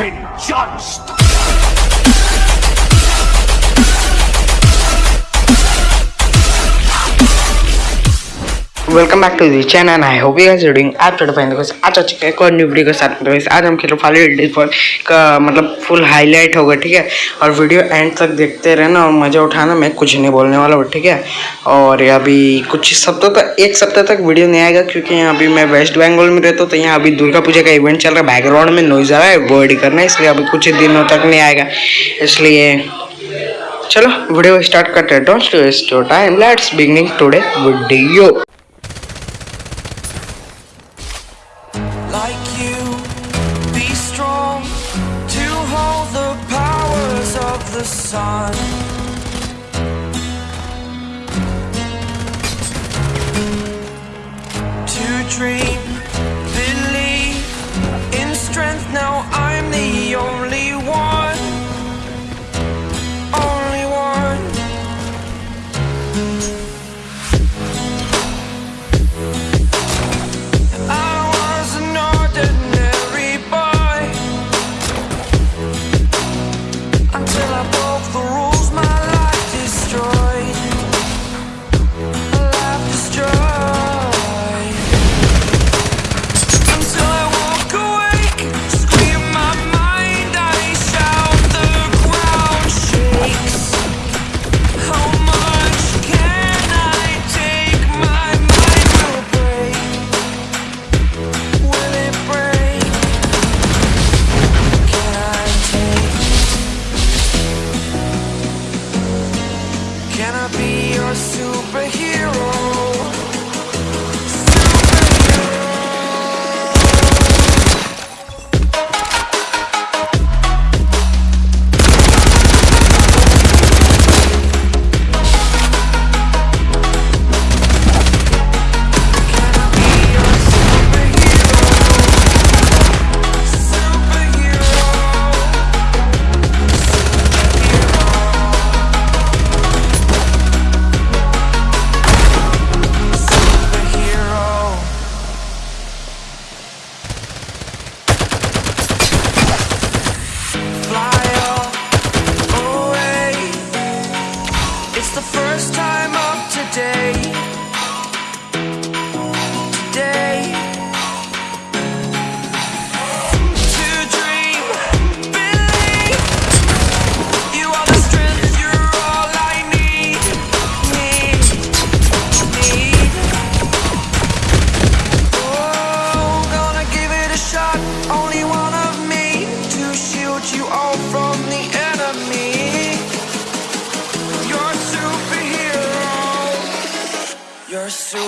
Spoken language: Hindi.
been judged. Welcome back to the channel I hope you guys doing absolutely fine guys आज आ चुके एक और न्यू वीडियो के साथ। तो गाइस आज हम खेल फाली फॉर का मतलब फुल हाईलाइट होगा, ठीक है? और वीडियो एंड तक देखते रहना और मज़ा उठाना। मैं कुछ नहीं बोलने वाला हूँ, ठीक है? और अभी कुछ सप्ताह तक एक सप्ताह तक वीडियो नहीं आएगा क्योंकि यहाँ अभी मैं वेस्ट बंगाल में रहता हूँ तो यहाँ अभी दुर्गा पूजा का इवेंट चल रहा है। बैकग्राउंड में नॉइज़ आ रहा है वो एडी करना इसलिए अभी कुछ दिनों तक नहीं आएगा। इसलिए चलो वीडियो स्टार्ट करते हैं। Don't waste your time let's beginning today video the sun. To dream, Can I be your superhero? The first time pursue